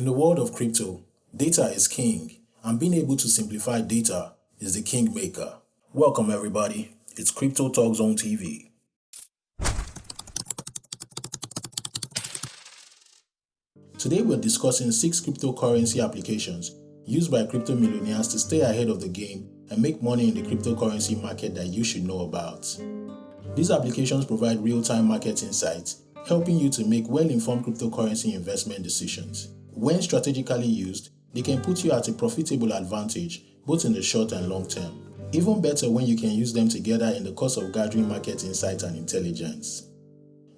In the world of crypto, data is king, and being able to simplify data is the kingmaker. Welcome, everybody. It's Crypto Talk Zone TV. Today, we're discussing six cryptocurrency applications used by crypto millionaires to stay ahead of the game and make money in the cryptocurrency market that you should know about. These applications provide real-time market insights, helping you to make well-informed cryptocurrency investment decisions. When strategically used, they can put you at a profitable advantage both in the short and long term. Even better when you can use them together in the course of gathering market insight and intelligence.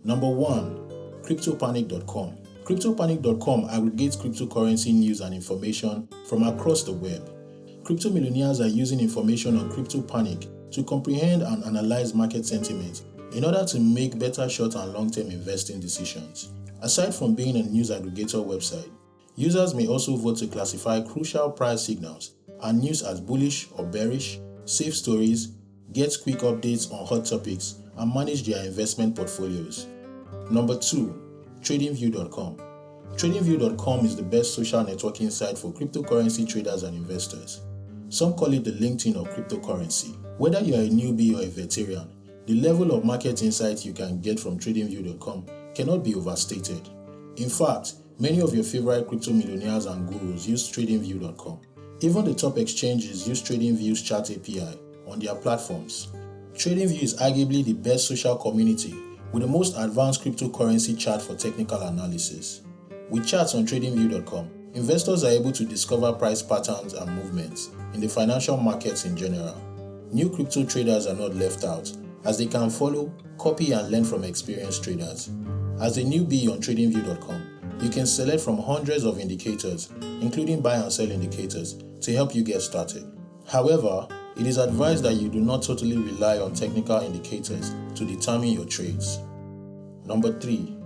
Number 1. CryptoPanic.com CryptoPanic.com aggregates cryptocurrency news and information from across the web. Crypto millionaires are using information on CryptoPanic to comprehend and analyze market sentiment in order to make better short and long-term investing decisions. Aside from being a news aggregator website, users may also vote to classify crucial price signals and news as bullish or bearish, save stories, get quick updates on hot topics, and manage their investment portfolios. Number 2. TradingView.com TradingView.com is the best social networking site for cryptocurrency traders and investors. Some call it the LinkedIn of cryptocurrency. Whether you are a newbie or a veteran, the level of market insight you can get from TradingView.com cannot be overstated. In fact, many of your favorite crypto millionaires and gurus use TradingView.com. Even the top exchanges use TradingView's chart API on their platforms. TradingView is arguably the best social community with the most advanced cryptocurrency chart for technical analysis. With charts on TradingView.com, investors are able to discover price patterns and movements in the financial markets in general. New crypto traders are not left out as they can follow, copy and learn from experienced traders. As a newbie on TradingView.com, you can select from hundreds of indicators, including buy and sell indicators, to help you get started. However, it is advised that you do not totally rely on technical indicators to determine your trades. Number 3.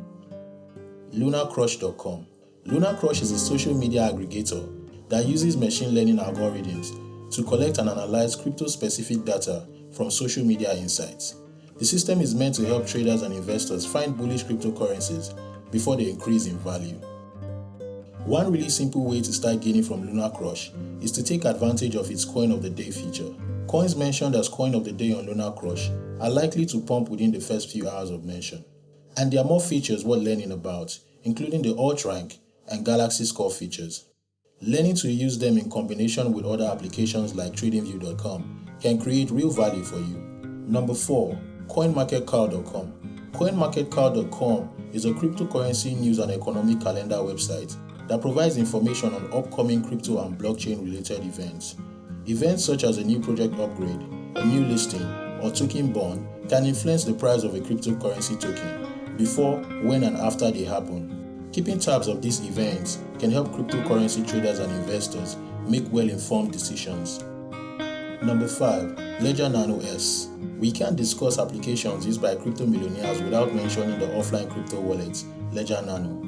LunarCrush.com LunarCrush is a social media aggregator that uses machine learning algorithms to collect and analyze crypto-specific data from social media insights. The system is meant to help traders and investors find bullish cryptocurrencies before they increase in value. One really simple way to start gaining from Lunar Crush is to take advantage of its Coin of the Day feature. Coins mentioned as Coin of the Day on Lunar Crush are likely to pump within the first few hours of mention. And there are more features worth learning about, including the Alt Rank and Galaxy Score features. Learning to use them in combination with other applications like TradingView.com can create real value for you. Number 4. CoinMarketCal.com CoinMarketCal.com is a cryptocurrency news and economic calendar website that provides information on upcoming crypto and blockchain related events. Events such as a new project upgrade, a new listing, or token burn can influence the price of a cryptocurrency token before, when, and after they happen. Keeping tabs of these events can help cryptocurrency traders and investors make well informed decisions. Number 5. Ledger Nano S. We can't discuss applications used by crypto millionaires without mentioning the offline crypto wallet, Ledger Nano.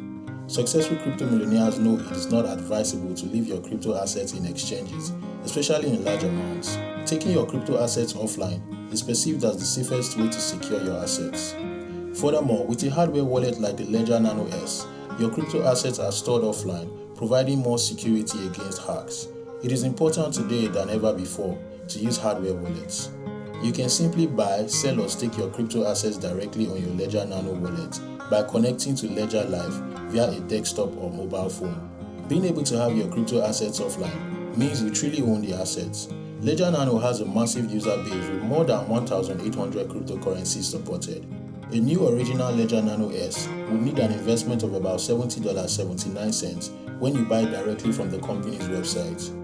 Successful crypto millionaires know it is not advisable to leave your crypto assets in exchanges, especially in large amounts. Taking your crypto assets offline is perceived as the safest way to secure your assets. Furthermore, with a hardware wallet like the Ledger Nano S, your crypto assets are stored offline, providing more security against hacks. It is important today than ever before to use hardware wallets. You can simply buy, sell or stake your crypto assets directly on your Ledger Nano wallet by connecting to Ledger Live via a desktop or mobile phone. Being able to have your crypto assets offline means you truly own the assets. Ledger Nano has a massive user base with more than 1,800 cryptocurrencies supported. A new original Ledger Nano S would need an investment of about $70.79 when you buy directly from the company's website.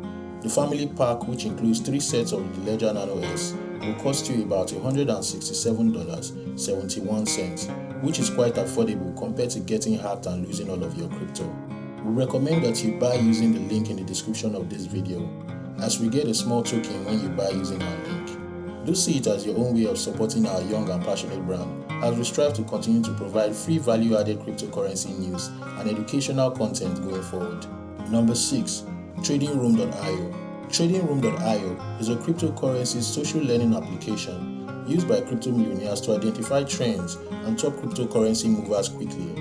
The family pack, which includes three sets of the Ledger Nano S, will cost you about $167.71, which is quite affordable compared to getting hacked and losing all of your crypto. We recommend that you buy using the link in the description of this video, as we get a small token when you buy using our link. Do see it as your own way of supporting our young and passionate brand as we strive to continue to provide free value-added cryptocurrency news and educational content going forward. Number 6. TradingRoom.io TradingRoom.io is a cryptocurrency social learning application used by crypto millionaires to identify trends and top cryptocurrency movers quickly.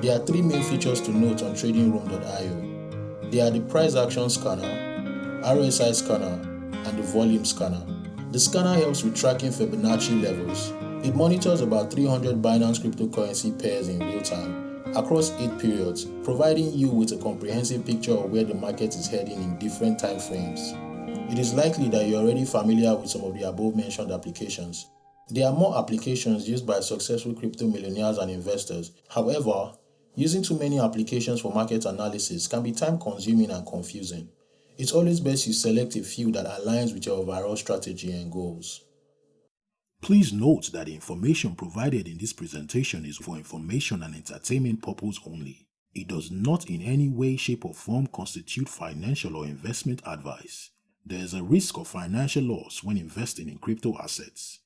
There are three main features to note on TradingRoom.io. They are the price action scanner, RSI scanner, and the volume scanner. The scanner helps with tracking Fibonacci levels. It monitors about 300 Binance cryptocurrency pairs in real time across 8 periods, providing you with a comprehensive picture of where the market is heading in different time frames. It is likely that you're already familiar with some of the above mentioned applications. There are more applications used by successful crypto millionaires and investors. However, using too many applications for market analysis can be time consuming and confusing. It's always best you select a few that aligns with your overall strategy and goals. Please note that the information provided in this presentation is for information and entertainment purpose only. It does not in any way, shape or form constitute financial or investment advice. There is a risk of financial loss when investing in crypto assets.